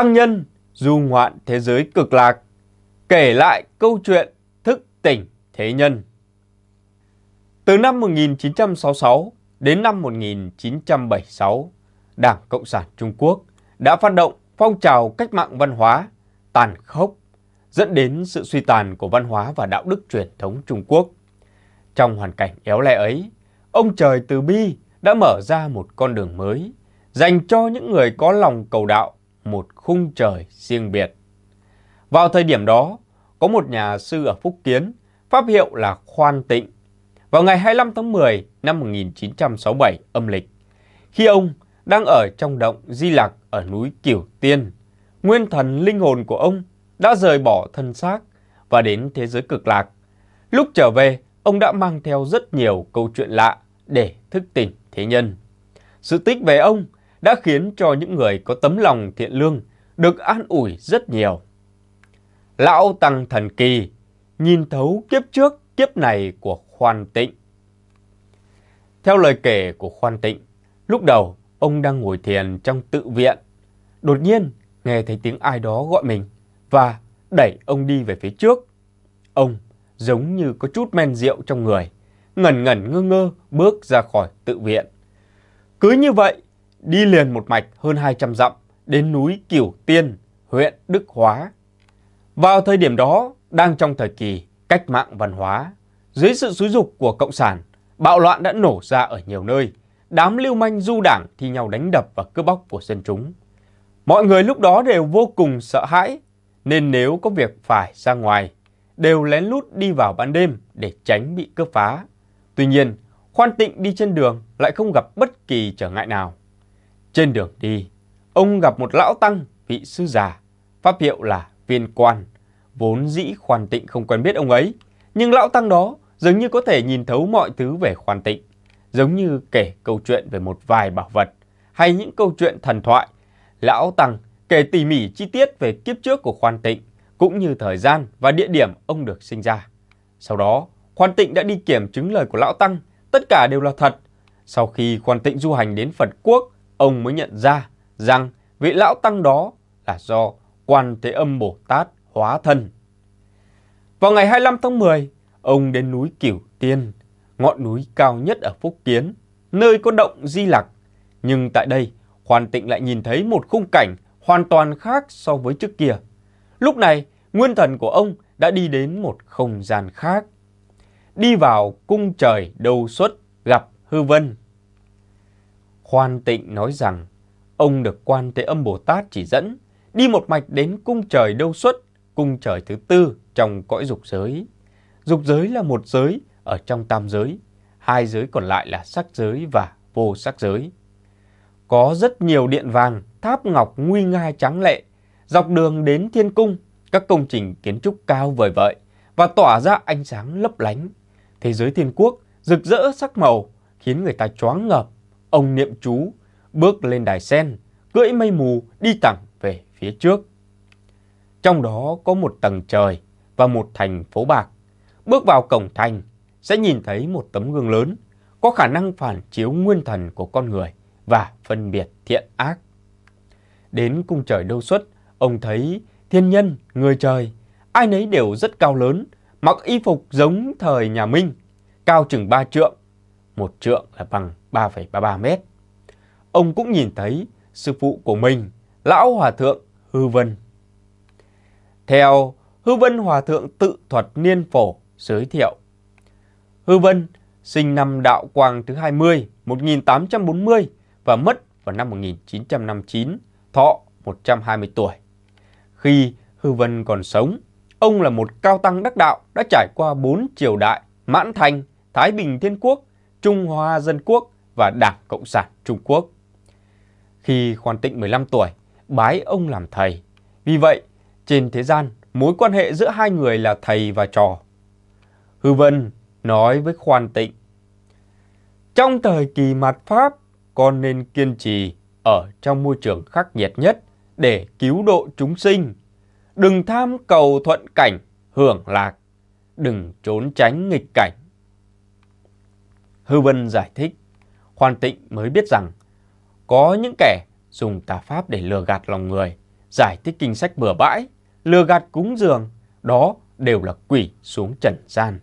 tăng nhân du ngoạn thế giới cực lạc, kể lại câu chuyện thức tỉnh thế nhân. Từ năm 1966 đến năm 1976, Đảng Cộng sản Trung Quốc đã phát động phong trào cách mạng văn hóa tàn khốc, dẫn đến sự suy tàn của văn hóa và đạo đức truyền thống Trung Quốc. Trong hoàn cảnh éo le ấy, ông trời từ bi đã mở ra một con đường mới, dành cho những người có lòng cầu đạo một khung trời riêng biệt. Vào thời điểm đó, có một nhà sư ở Phúc Kiến, pháp hiệu là Khoan Tịnh. Vào ngày 25 tháng 10 năm 1967 âm lịch, khi ông đang ở trong động Di Lặc ở núi Kiểu Tiên, nguyên thần linh hồn của ông đã rời bỏ thân xác và đến thế giới cực lạc. Lúc trở về, ông đã mang theo rất nhiều câu chuyện lạ để thức tỉnh thế nhân. Sự tích về ông đã khiến cho những người có tấm lòng thiện lương được an ủi rất nhiều. Lão Tăng Thần Kỳ nhìn thấu kiếp trước kiếp này của Khoan Tịnh. Theo lời kể của Khoan Tịnh, lúc đầu ông đang ngồi thiền trong tự viện. Đột nhiên nghe thấy tiếng ai đó gọi mình và đẩy ông đi về phía trước. Ông giống như có chút men rượu trong người, ngẩn ngẩn ngơ ngơ bước ra khỏi tự viện. Cứ như vậy, đi liền một mạch hơn 200 dặm đến núi Cửu Tiên, huyện Đức Hóa. Vào thời điểm đó, đang trong thời kỳ cách mạng văn hóa, dưới sự xúi dục của Cộng sản, bạo loạn đã nổ ra ở nhiều nơi. Đám lưu manh du đảng thi nhau đánh đập và cướp bóc của dân chúng. Mọi người lúc đó đều vô cùng sợ hãi, nên nếu có việc phải ra ngoài, đều lén lút đi vào ban đêm để tránh bị cướp phá. Tuy nhiên, Khoan Tịnh đi trên đường lại không gặp bất kỳ trở ngại nào. Trên đường đi, ông gặp một lão tăng vị sư già, pháp hiệu là viên quan. Vốn dĩ Khoan Tịnh không quen biết ông ấy, nhưng lão tăng đó dường như có thể nhìn thấu mọi thứ về Khoan Tịnh, giống như kể câu chuyện về một vài bảo vật hay những câu chuyện thần thoại. Lão tăng kể tỉ mỉ chi tiết về kiếp trước của Khoan Tịnh, cũng như thời gian và địa điểm ông được sinh ra. Sau đó, Khoan Tịnh đã đi kiểm chứng lời của Lão Tăng, tất cả đều là thật. Sau khi Khoan Tịnh du hành đến Phật Quốc, ông mới nhận ra rằng vị Lão Tăng đó là do Quan Thế Âm Bồ Tát hóa thân. Vào ngày 25 tháng 10, ông đến núi Cửu Tiên, ngọn núi cao nhất ở Phúc Kiến, nơi có động Di Lặc. Nhưng tại đây, hoàn Tịnh lại nhìn thấy một khung cảnh hoàn toàn khác so với trước kia. Lúc này, nguyên thần của ông đã đi đến một không gian khác. Đi vào cung trời đầu xuất gặp hư vân. Khoan tịnh nói rằng, ông được quan thế âm Bồ Tát chỉ dẫn, đi một mạch đến cung trời đâu xuất, cung trời thứ tư trong cõi dục giới. Dục giới là một giới ở trong tam giới, hai giới còn lại là sắc giới và vô sắc giới. Có rất nhiều điện vàng, tháp ngọc nguy nga trắng lệ, Dọc đường đến thiên cung, các công trình kiến trúc cao vời vợi và tỏa ra ánh sáng lấp lánh. Thế giới thiên quốc rực rỡ sắc màu khiến người ta choáng ngợp. Ông niệm chú, bước lên đài sen, cưỡi mây mù đi thẳng về phía trước. Trong đó có một tầng trời và một thành phố bạc. Bước vào cổng thành sẽ nhìn thấy một tấm gương lớn có khả năng phản chiếu nguyên thần của con người và phân biệt thiện ác. Đến cung trời đâu xuất, Ông thấy thiên nhân, người trời, ai nấy đều rất cao lớn, mặc y phục giống thời nhà Minh, cao chừng ba trượng, một trượng là bằng 3,33 mét. Ông cũng nhìn thấy sư phụ của mình, Lão Hòa Thượng Hư Vân. Theo Hư Vân Hòa Thượng tự thuật niên phổ giới thiệu, Hư Vân sinh năm đạo quang thứ 20, 1840 và mất vào năm 1959, thọ 120 tuổi. Khi Hư Vân còn sống, ông là một cao tăng đắc đạo đã trải qua bốn triều đại Mãn Thành, Thái Bình Thiên Quốc, Trung Hoa Dân Quốc và Đảng Cộng sản Trung Quốc. Khi Khoan Tịnh 15 tuổi, bái ông làm thầy. Vì vậy, trên thế gian, mối quan hệ giữa hai người là thầy và trò. Hư Vân nói với Khoan Tịnh, Trong thời kỳ mạt Pháp, con nên kiên trì ở trong môi trường khắc nghiệt nhất để cứu độ chúng sinh. Đừng tham cầu thuận cảnh, hưởng lạc, đừng trốn tránh nghịch cảnh. Hư Vân giải thích, Khoan Tịnh mới biết rằng có những kẻ dùng tà pháp để lừa gạt lòng người, giải thích kinh sách bừa bãi, lừa gạt cúng dường, đó đều là quỷ xuống trần gian.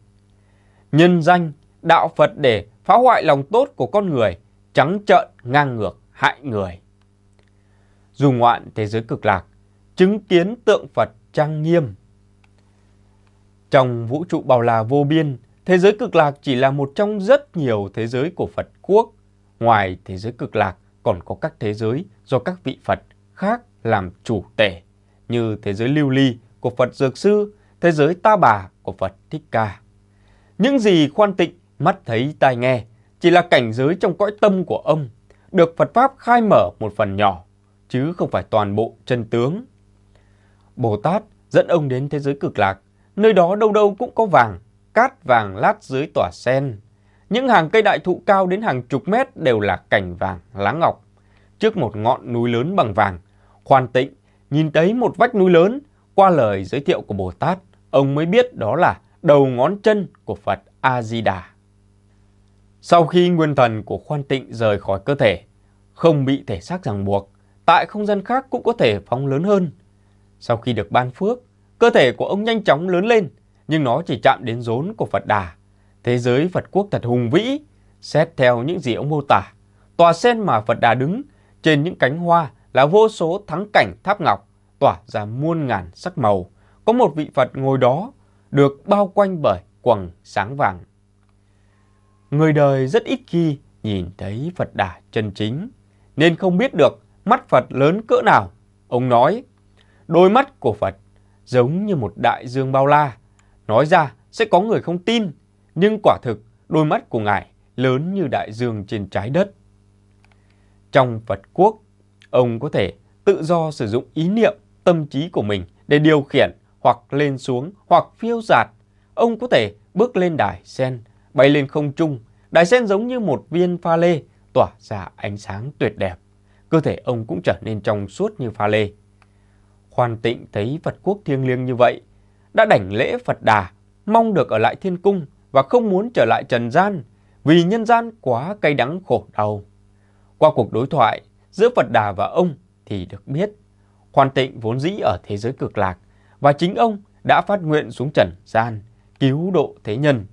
Nhân danh, đạo Phật để phá hoại lòng tốt của con người, trắng trợn ngang ngược hại người. Dù ngoạn thế giới cực lạc, chứng kiến tượng Phật trang nghiêm. Trong vũ trụ bao la vô biên, thế giới cực lạc chỉ là một trong rất nhiều thế giới của Phật quốc. Ngoài thế giới cực lạc còn có các thế giới do các vị Phật khác làm chủ tể, như thế giới lưu ly của Phật Dược Sư, thế giới ta bà của Phật Thích Ca. Những gì khoan tịnh, mắt thấy tai nghe, chỉ là cảnh giới trong cõi tâm của ông, được Phật Pháp khai mở một phần nhỏ, chứ không phải toàn bộ chân tướng. Bồ Tát dẫn ông đến thế giới cực lạc, nơi đó đâu đâu cũng có vàng, cát vàng lát dưới tỏa sen. Những hàng cây đại thụ cao đến hàng chục mét đều là cảnh vàng, lá ngọc. Trước một ngọn núi lớn bằng vàng, khoan tịnh nhìn thấy một vách núi lớn, qua lời giới thiệu của Bồ Tát, ông mới biết đó là đầu ngón chân của Phật A-di-đà. Sau khi nguyên thần của khoan tịnh rời khỏi cơ thể, không bị thể xác ràng buộc, tại không gian khác cũng có thể phóng lớn hơn. Sau khi được ban phước, cơ thể của ông nhanh chóng lớn lên, nhưng nó chỉ chạm đến rốn của Phật Đà. Thế giới Phật quốc thật hùng vĩ, xét theo những gì ông mô tả. Tòa sen mà Phật Đà đứng, trên những cánh hoa là vô số thắng cảnh tháp ngọc, tỏa ra muôn ngàn sắc màu. Có một vị Phật ngồi đó, được bao quanh bởi quầng sáng vàng. Người đời rất ít khi nhìn thấy Phật Đà chân chính, nên không biết được mắt Phật lớn cỡ nào. Ông nói, đôi mắt của Phật giống như một đại dương bao la. Nói ra sẽ có người không tin, nhưng quả thực đôi mắt của Ngài lớn như đại dương trên trái đất. Trong Phật quốc, ông có thể tự do sử dụng ý niệm, tâm trí của mình để điều khiển hoặc lên xuống hoặc phiêu giạt. Ông có thể bước lên đài sen, bay lên không trung. Đài sen giống như một viên pha lê, tỏa ra ánh sáng tuyệt đẹp. Cơ thể ông cũng trở nên trong suốt như pha lê. Khoan tịnh thấy Phật quốc thiêng liêng như vậy, đã đảnh lễ Phật Đà, mong được ở lại thiên cung và không muốn trở lại trần gian vì nhân gian quá cay đắng khổ đau. Qua cuộc đối thoại giữa Phật Đà và ông thì được biết, hoàn Tịnh vốn dĩ ở thế giới cực lạc và chính ông đã phát nguyện xuống trần gian, cứu độ thế nhân.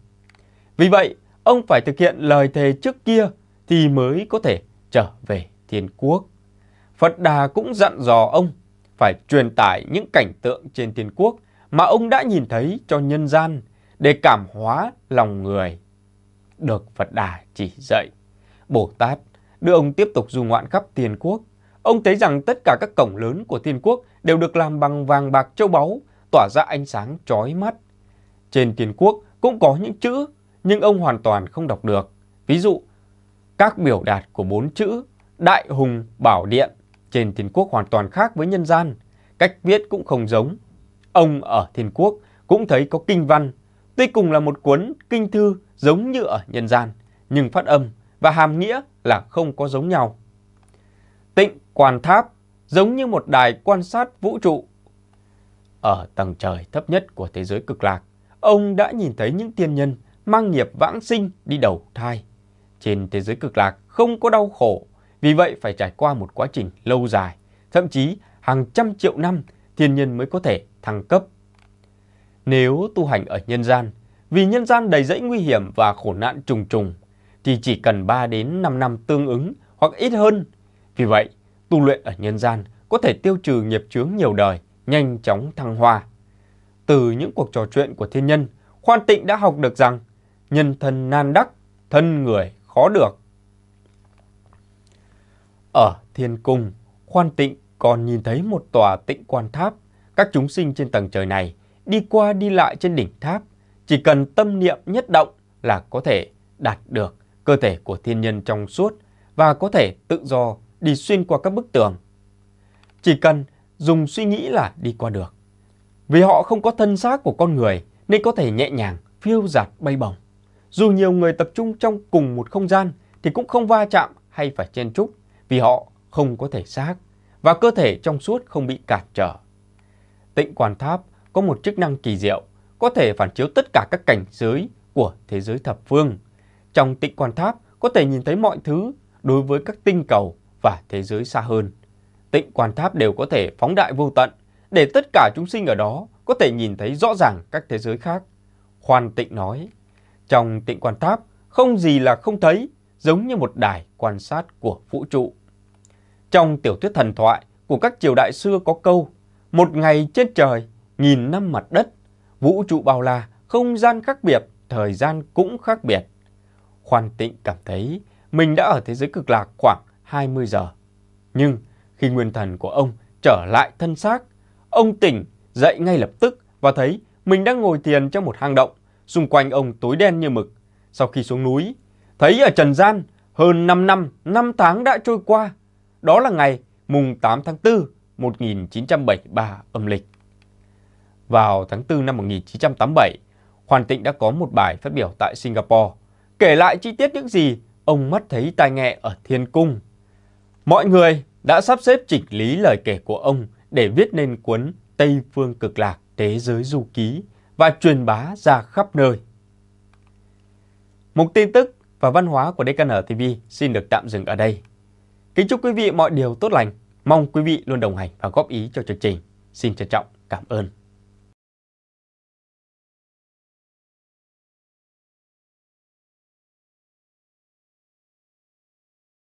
Vì vậy, ông phải thực hiện lời thề trước kia thì mới có thể trở về thiên quốc. Phật Đà cũng dặn dò ông phải truyền tải những cảnh tượng trên thiên quốc mà ông đã nhìn thấy cho nhân gian để cảm hóa lòng người. Được Phật Đà chỉ dạy, Bồ Tát đưa ông tiếp tục du ngoạn khắp thiên quốc. Ông thấy rằng tất cả các cổng lớn của thiên quốc đều được làm bằng vàng bạc châu báu, tỏa ra ánh sáng chói mắt. Trên thiên quốc cũng có những chữ, nhưng ông hoàn toàn không đọc được. Ví dụ, các biểu đạt của bốn chữ Đại Hùng Bảo Điện trên thiên quốc hoàn toàn khác với nhân gian, cách viết cũng không giống. Ông ở thiên quốc cũng thấy có kinh văn, tuy cùng là một cuốn kinh thư giống như ở nhân gian, nhưng phát âm và hàm nghĩa là không có giống nhau. Tịnh quan tháp giống như một đài quan sát vũ trụ. Ở tầng trời thấp nhất của thế giới cực lạc, ông đã nhìn thấy những tiên nhân mang nghiệp vãng sinh đi đầu thai. Trên thế giới cực lạc không có đau khổ, vì vậy phải trải qua một quá trình lâu dài, thậm chí hàng trăm triệu năm thiên nhân mới có thể thăng cấp. Nếu tu hành ở nhân gian, vì nhân gian đầy rẫy nguy hiểm và khổ nạn trùng trùng, thì chỉ cần 3 đến 5 năm tương ứng hoặc ít hơn. Vì vậy, tu luyện ở nhân gian có thể tiêu trừ nghiệp chướng nhiều đời, nhanh chóng thăng hoa. Từ những cuộc trò chuyện của thiên nhân, Khoan Tịnh đã học được rằng nhân thân nan đắc, thân người khó được. Ở thiên cung, Khoan Tịnh còn nhìn thấy một tòa tịnh quan tháp. Các chúng sinh trên tầng trời này đi qua đi lại trên đỉnh tháp, chỉ cần tâm niệm nhất động là có thể đạt được cơ thể của thiên nhân trong suốt và có thể tự do đi xuyên qua các bức tường. Chỉ cần dùng suy nghĩ là đi qua được. Vì họ không có thân xác của con người nên có thể nhẹ nhàng, phiêu giạt bay bổng. Dù nhiều người tập trung trong cùng một không gian thì cũng không va chạm hay phải chen chúc vì họ không có thể xác và cơ thể trong suốt không bị cản trở. Tịnh quan tháp có một chức năng kỳ diệu, có thể phản chiếu tất cả các cảnh giới của thế giới thập phương. Trong tịnh quan tháp có thể nhìn thấy mọi thứ đối với các tinh cầu và thế giới xa hơn. tịnh quan tháp đều có thể phóng đại vô tận, để tất cả chúng sinh ở đó có thể nhìn thấy rõ ràng các thế giới khác. Khoan tịnh nói, trong tịnh quan tháp không gì là không thấy, giống như một đài quan sát của vũ trụ. Trong tiểu thuyết thần thoại của các triều đại xưa có câu, một ngày trên trời, nghìn năm mặt đất, vũ trụ bao la, không gian khác biệt, thời gian cũng khác biệt. Khoan tịnh cảm thấy mình đã ở thế giới cực lạc khoảng 20 giờ. Nhưng khi nguyên thần của ông trở lại thân xác, ông tỉnh dậy ngay lập tức và thấy mình đang ngồi thiền trong một hang động, xung quanh ông tối đen như mực. Sau khi xuống núi, thấy ở trần gian hơn 5 năm, 5 tháng đã trôi qua. Đó là ngày mùng 8 tháng 4 1973 âm lịch. Vào tháng 4 năm 1987, Hoàn Tịnh đã có một bài phát biểu tại Singapore, kể lại chi tiết những gì ông mắt thấy tai nghe ở Thiên Cung. Mọi người đã sắp xếp chỉnh lý lời kể của ông để viết nên cuốn Tây Phương Cực Lạc Thế Giới Du Ký và truyền bá ra khắp nơi. Mục tin tức và văn hóa của DKN TV xin được tạm dừng ở đây. Kính chúc quý vị mọi điều tốt lành. Mong quý vị luôn đồng hành và góp ý cho chương trình. Xin trân trọng cảm ơn.